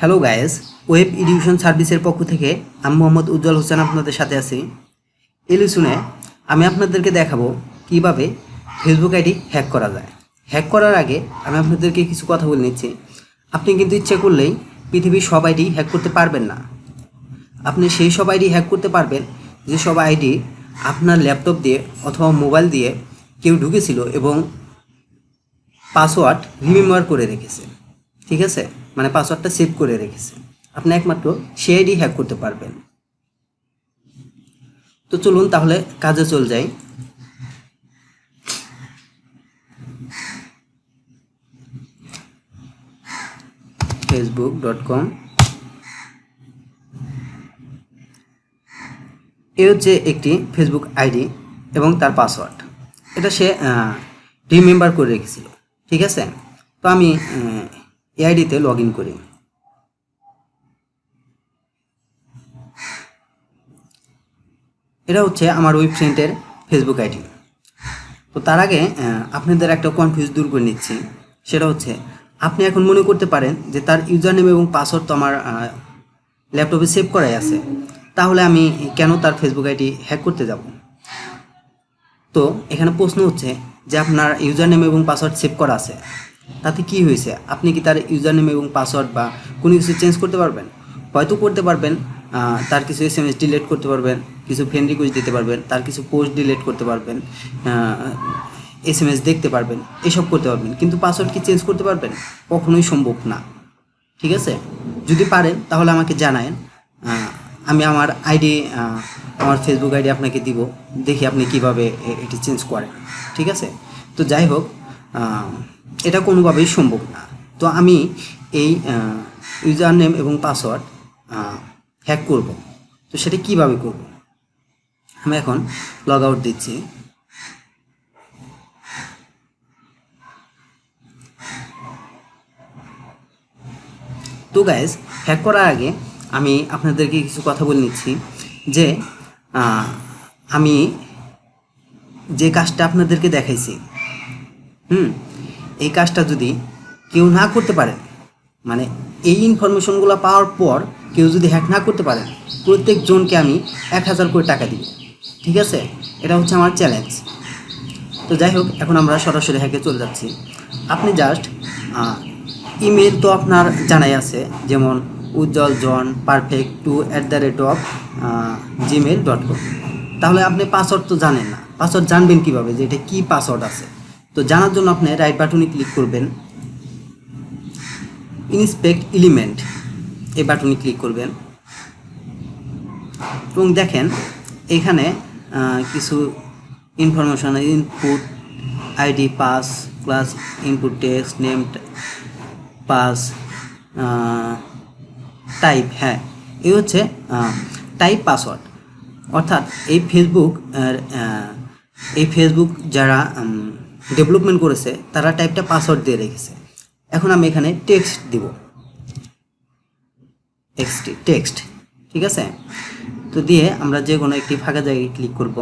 Hello guys web education সার্ভিসের পক্ষ থেকে আমি মোহাম্মদ উজ্জ্বল হোসেন আপনাদের সাথে আছি। এলিসুনে আমি আপনাদেরকে দেখাবো কীভাবে ফেসবুক আইডি হ্যাক করা যায়। হ্যাক করার আগে আমি আপনাদেরকে কিছু কথা বলে নিচ্ছি। আপনি কিন্তু ইচ্ছে করলেই পৃথিবীর সব আইডি হ্যাক করতে পারবেন না। আপনি সেই সব আইডি হ্যাক করতে পারবেন যে সব আইডি আপনার ল্যাপটপ দিয়ে অথবা মোবাইল দিয়ে কেউ ঢুকেছিল এবং পাসওয়ার্ড রিমেম্বার করে রেখেছে। ঠিক আছে? মানে পাসওয়ার্ডটা সেভ করে রেখেছে। আপনি একমাত্র সেই আইডি হ্যাক করতে পারবেন। তো চলুন তাহলে কাজে চল যাই। ফেসবুক ডট কম এ হচ্ছে একটি ফেসবুক আইডি এবং তার পাসওয়ার্ড এটা সে রিমেম্বার করে রেখেছিল। ঠিক আছে? তো আমি এই আইডিতে লগ ইন করি। এটা হচ্ছে আমার ওয়েবসাইটের ফেসবুক আইডি তো তার আগে আপনাদের একটা কনফিউজ দূর করে নিচ্ছি। সেটা হচ্ছে, আপনি এখন মনে করতে পারেন যে তার ইউজার নেম এবং পাসওয়ার্ড তো আমার ল্যাপটপে সেভ করাই আছে। তাহলে আমি কেন তার ফেসবুক আইডি হ্যাক করতে যাব? তো এখানে প্রশ্ন হচ্ছে যে আপনার ইউজার নেম এবং পাসওয়ার্ড সেভ করা আছে। তাতে কি হয়েছে? আপনি কি তার ইউজার নেম এবং পাসওয়ার্ড বা কোনো কিছু চেঞ্জ করতে পারবেন? হয়তো করতে পারবেন তার কিছু এস এম এস ডিলেট করতে পারবেন, কিছু ফ্রেন্ড রিকোয়েস্ট দিতে পারবেন, তার কিছু পোস্ট ডিলেট করতে পারবেন এস এম এস দেখতে পারবেন, এসব করতে পারবেন। কিন্তু পাসওয়ার্ড কি চেঞ্জ করতে পারবেন? কখনোই সম্ভব না। ঠিক আছে? যদি পারেন, তাহলে আমাকে জানায়েন। আমি আমার আইডি আমার ফেসবুক আইডি আপনাকে দিব, দেখি আপনি কীভাবে এটি চেঞ্জ করেন। ঠিক আছে? তো যাই হোক এটা কোনোভাবেই সম্ভব না। তো আমি এই ইউজার নেম এবং পাসওয়ার্ড হ্যাক করব। তো সেটা কীভাবে করব? আমি এখন লগ আউট দিচ্ছি। তো গাইজ হ্যাক করার আগে আমি আপনাদেরকে কিছু কথা বলে নিচ্ছি যে আমি যে কাজটা আপনাদেরকে দেখাইছি, হুম এই কাজটা যদি কেউ না করতে পারে মানে এই ইনফরমেশনগুলো পাওয়ার পর কেউ যদি হ্যাক না করতে পারে, প্রত্যেকজনকে আমি এক হাজার করে টাকা দিব। ঠিক আছে? এটা হচ্ছে আমার চ্যালেঞ্জ তো যাই হোক, এখন আমরা সরাসরি হ্যাকে চলে যাচ্ছি। আপনি জাস্ট ইমেল তো আপনার জানাই আছে, যেমন Ujjwal John perfect two at the rate of Gmail dot com তাহলে আপনি পাসওয়ার্ড তো জানেন না। পাসওয়ার্ড জানবেন কীভাবে? যে এটা কী পাসওয়ার্ড আছে? তো জানার জন্য আপনি রাইট বাটনে ক্লিক করবেন। ইনস্পেক্ট এলিমেন্ট এই বাটনে ক্লিক করবেন। এবং দেখেন, এখানে কিছু information input ID pass class input text name pass type হ্যাঁ এই হচ্ছে টাইপ পাসওয়ার্ড অর্থাৎ এই ফেসবুক এই ফেসবুক যারা ডেভেলপমেন্ট করেছে, তারা টাইপটা পাসওয়ার্ড দিয়ে রেখেছে। এখন আমি এখানে টেক্সট দিব। এক্সটি টেক্সট ঠিক আছে? তো দিয়ে আমরা যে কোনো একটি ফাঁকা জায়গায় ক্লিক করব।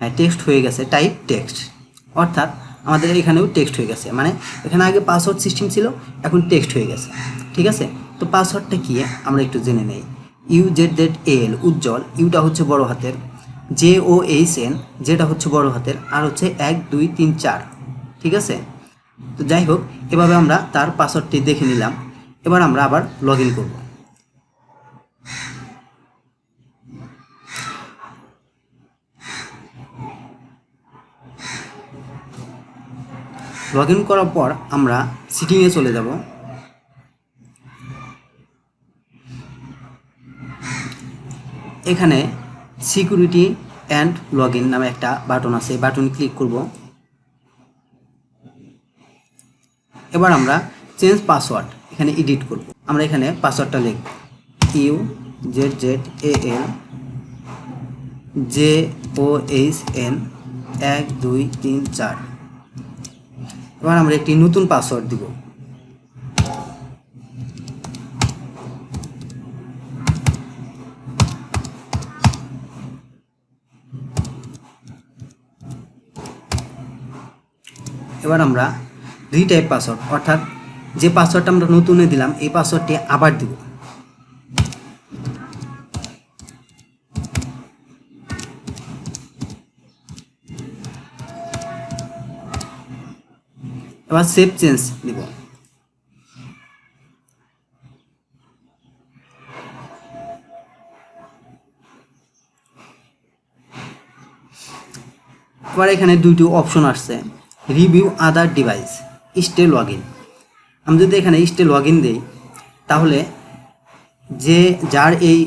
হ্যাঁ টেক্সট হয়ে গেছে টাইপ টেক্সট অর্থাৎ আমাদের এখানেও টেক্সট হয়ে গেছে মানে এখানে আগে পাসওয়ার্ড সিস্টেম ছিল, এখন টেক্সট হয়ে গেছে, ঠিক আছে? তো পাসওয়ার্ডটা কি? আমরা একটু জেনে নেই। U Z Z L Ujjwal Yuta হচ্ছে বড় হাতের। জে ও এইচ এন, যেটা হচ্ছে বড় হাতের, আর হচ্ছে এক, দুই, তিন, চার। ঠিক আছে? তো যাই হোক, এভাবে আমরা তার পাসওয়ার্ডটি দেখে নিলাম। এবার আমরা আবার লগ ইন করব। লগ ইন করার পর আমরা সিটিংয়ে চলে যাব। এখানে সিকিউরিটি অ্যান্ড লগ ইন নামে একটা বাটন আছে বাটন ক্লিক করব। এবার আমরা চেঞ্জ পাসওয়ার্ড এখানে এডিট করব। আমরা এখানে পাসওয়ার্ডটা লিখব। U, Z Z, A, L, J, O, H, N, এক, দুই, তিন, চার। এবার আমরা একটি নতুন পাসওয়ার্ড দিব। এবার আমরা রিটাইপ পাসওয়ার্ড অর্থাৎ যে পাসওয়ার্ডটা আমরা নতুনে দিলাম, এই পাসওয়ার্ডটি আবার দিব। এবার সেভ চেঞ্জ দিব এবার এখানে দুইটি অপশন আসছে। Review other device stay log in আমি যদি এখানে স্টে লগ ইন দিই, তাহলে যে যার এই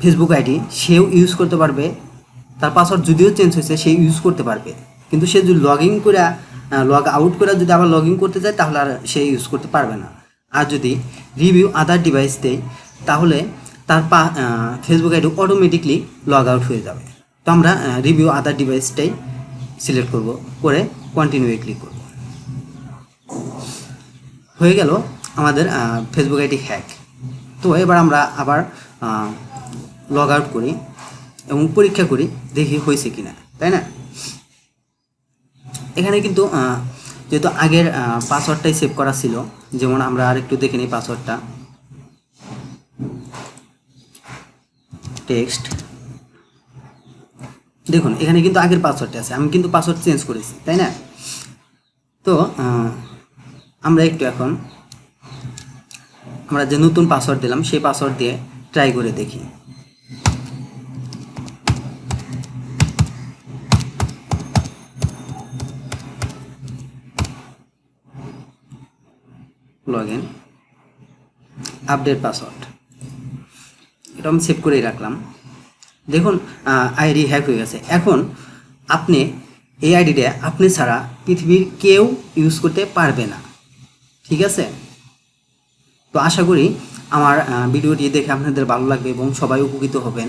ফেসবুক আইডি সেও ইউজ করতে পারবে। তার পাসওয়ার্ড যদিও চেঞ্জ হয়েছে সে ইউজ করতে পারবে। কিন্তু সে যদি লগ ইন করে লগ আউট করে যদি আবার লগ ইন করতে যায় তাহলে আর সে ইউজ করতে পারবে না। আর যদি রিভিউ আদার ডিভাইস দেয় তাহলে তার পা Facebook ID automatically log out হয়ে যাবে। তো আমরা রিভিউ আদার ডিভাইসটাই সিলেক্ট করব, করে কন্টিনিউয়ে ক্লিক করব। হয়ে গেল আমাদের ফেসবুক আইডি হ্যাক তো এবার আমরা আবার লগ আউট করি এবং পরীক্ষা করি, দেখি হয়েছে কিনা, তাই না? এখানে কিন্তু যেহেতু আগের পাসওয়ার্ডটাই সেভ করা ছিল, যেমন আমরা আর একটু দেখে নিই পাসওয়ার্ডটা টেক্সট দেখুন, এখানে কিন্তু আগের পাসওয়ার্ডটা আছে, আমি কিন্তু পাসওয়ার্ড চেঞ্জ করেছি, তাই না? তো আমরা একটু এখন আমরা যে নতুন পাসওয়ার্ড দিলাম, সেই পাসওয়ার্ড দিয়ে ট্রাই করে দেখি। লগ ইন আপডেট পাসওয়ার্ড এটা আমি সেভ করেই রাখলাম। দেখুন আইডি হ্যাক হয়ে গেছে। এখন আপনি এই আইডিটা আপনি ছাড়া পৃথিবীর কেউ ইউজ করতে পারবে না। ঠিক আছে? তো আশা করি আমার ভিডিওটি দেখে আপনাদের ভালো লাগবে এবং সবাই উপকৃত হবেন।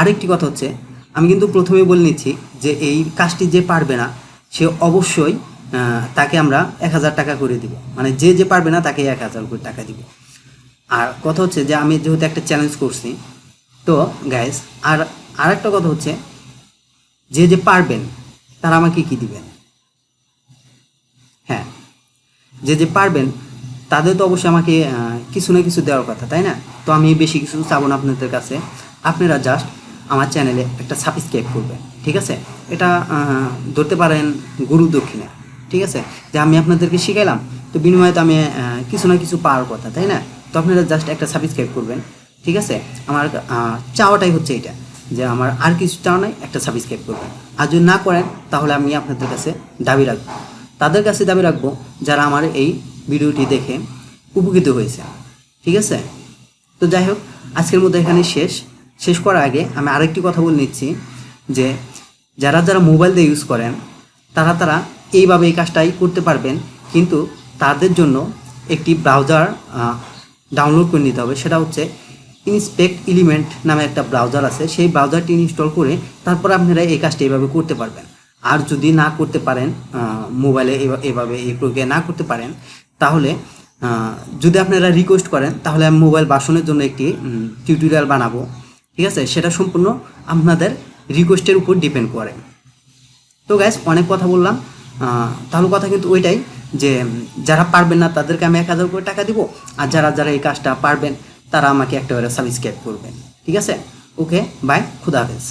আরেকটি কথা হচ্ছে, আমি কিন্তু প্রথমেই বলে নিচ্ছি যে এই কাজটি যে পারবে না, সে অবশ্যই তাকে আমরা এক হাজার টাকা করে দিব। মানে যে যে পারবে না, তাকে এক হাজার করে টাকা দিব। আর কথা হচ্ছে যে আমি যেহেতু একটা চ্যালেঞ্জ করছি তো গাইস আর আর একটা কথা হচ্ছে, যে যে পারবেন, তারা আমাকে কি দিবেন? হ্যাঁ যে যে পারবেন, তাদের তো অবশ্যই আমাকে কিছু না কিছু দেওয়ার কথা, তাই না? তো আমি বেশি কিছু চাবো না আপনাদের কাছে। আপনারা জাস্ট আমার চ্যানেলে একটা সাবস্ক্রাইব করবেন, ঠিক আছে? এটা ধরতে পারেন গুরু দক্ষিণা, ঠিক আছে? যে আমি আপনাদেরকে শিখাইলাম, তো বিনিময়ে তো আমি কিছু না কিছু পাওয়ার কথা, তাই না? তো আপনারা জাস্ট একটা সাবস্ক্রাইব করবেন। ঠিক আছে? আমার চাওয়াটাই হচ্ছে এটা, যে আমার আর কিছু চাওয়া নাই, একটা সাবস্ক্রাইব করবেন আর যদি না করেন, তাহলে আমি আপনাদের কাছে দাবি রাখব। তাদের কাছে দাবি রাখব, যারা আমার এই ভিডিওটি দেখে উপকৃত হয়েছে। ঠিক আছে? তো যাই হোক, আজকের মধ্যে এখানে শেষ। শেষ করার আগে আমি আরেকটি কথা বলে নিচ্ছি, যে যারা যারা মোবাইল দিয়ে ইউজ করেন, তারা তারা এইভাবে এই কাজটাই করতে পারবেন, কিন্তু তাদের জন্য একটি ব্রাউজার ডাউনলোড করে নিতে হবে। সেটা হচ্ছে ইনস্পেক্ট এলিমেন্ট নামে একটা ব্রাউজার আছে, সেই ব্রাউজারটি ইনস্টল করে তারপর আপনারা এই কাজটা এভাবে করতে পারবেন। আর যদি না করতে পারেন মোবাইলে এভাবে এই প্রক্রিয়া না করতে পারেন, তাহলে যদি আপনারা রিকোয়েস্ট করেন, তাহলে আমি মোবাইল বাসনের জন্য একটি টিউটোরিয়াল বানাবো। ঠিক আছে? সেটা সম্পূর্ণ আপনাদের রিকোয়েস্টের উপর ডিপেন্ড করে। তো গ্যাস অনেক কথা বললাম। তাহলে কথা কিন্তু ওইটাই যে, যারা পারবেন না, তাদেরকে আমি এক হাজার করে টাকা দিব। আর যারা যারা এই কাজটা পারবেন তারা আমাকে একটা করে সাবস্ক্রাইব করবেন ঠিক আছে? ওকে বাই খুদা হাফেজ।